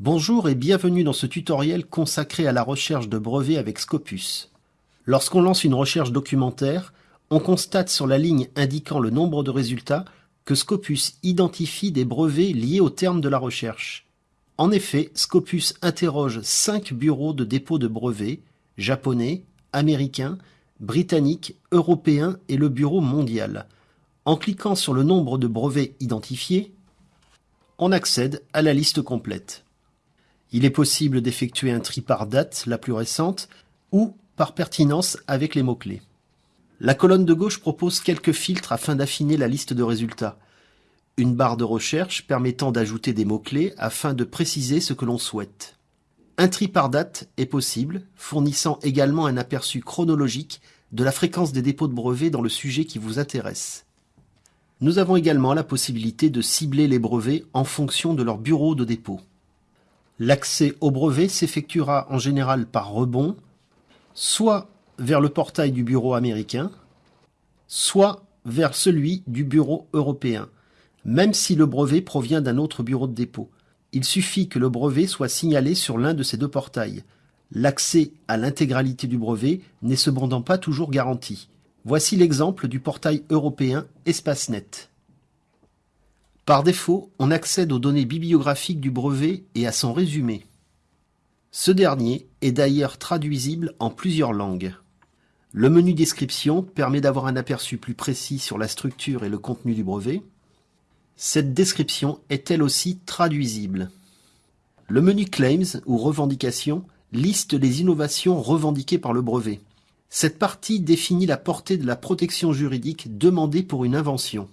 Bonjour et bienvenue dans ce tutoriel consacré à la recherche de brevets avec Scopus. Lorsqu'on lance une recherche documentaire, on constate sur la ligne indiquant le nombre de résultats que Scopus identifie des brevets liés au terme de la recherche. En effet, Scopus interroge 5 bureaux de dépôt de brevets, japonais, américains, britanniques, européens et le bureau mondial. En cliquant sur le nombre de brevets identifiés, on accède à la liste complète. Il est possible d'effectuer un tri par date, la plus récente, ou par pertinence avec les mots-clés. La colonne de gauche propose quelques filtres afin d'affiner la liste de résultats. Une barre de recherche permettant d'ajouter des mots-clés afin de préciser ce que l'on souhaite. Un tri par date est possible, fournissant également un aperçu chronologique de la fréquence des dépôts de brevets dans le sujet qui vous intéresse. Nous avons également la possibilité de cibler les brevets en fonction de leur bureau de dépôt. L'accès au brevet s'effectuera en général par rebond, soit vers le portail du bureau américain, soit vers celui du bureau européen, même si le brevet provient d'un autre bureau de dépôt. Il suffit que le brevet soit signalé sur l'un de ces deux portails. L'accès à l'intégralité du brevet n'est cependant pas toujours garanti. Voici l'exemple du portail européen EspaceNet. Par défaut, on accède aux données bibliographiques du brevet et à son résumé. Ce dernier est d'ailleurs traduisible en plusieurs langues. Le menu description permet d'avoir un aperçu plus précis sur la structure et le contenu du brevet. Cette description est elle aussi traduisible. Le menu claims ou revendications liste les innovations revendiquées par le brevet. Cette partie définit la portée de la protection juridique demandée pour une invention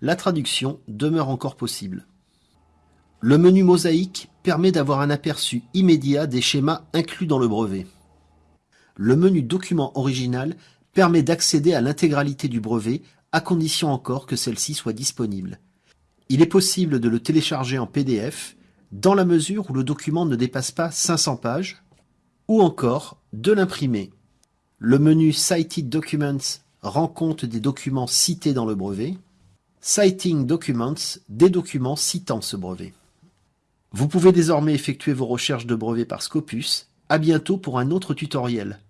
la traduction demeure encore possible. Le menu mosaïque permet d'avoir un aperçu immédiat des schémas inclus dans le brevet. Le menu document original permet d'accéder à l'intégralité du brevet à condition encore que celle-ci soit disponible. Il est possible de le télécharger en PDF dans la mesure où le document ne dépasse pas 500 pages ou encore de l'imprimer. Le menu Cited Documents rend compte des documents cités dans le brevet. Citing Documents, des documents citant ce brevet. Vous pouvez désormais effectuer vos recherches de brevets par Scopus. À bientôt pour un autre tutoriel.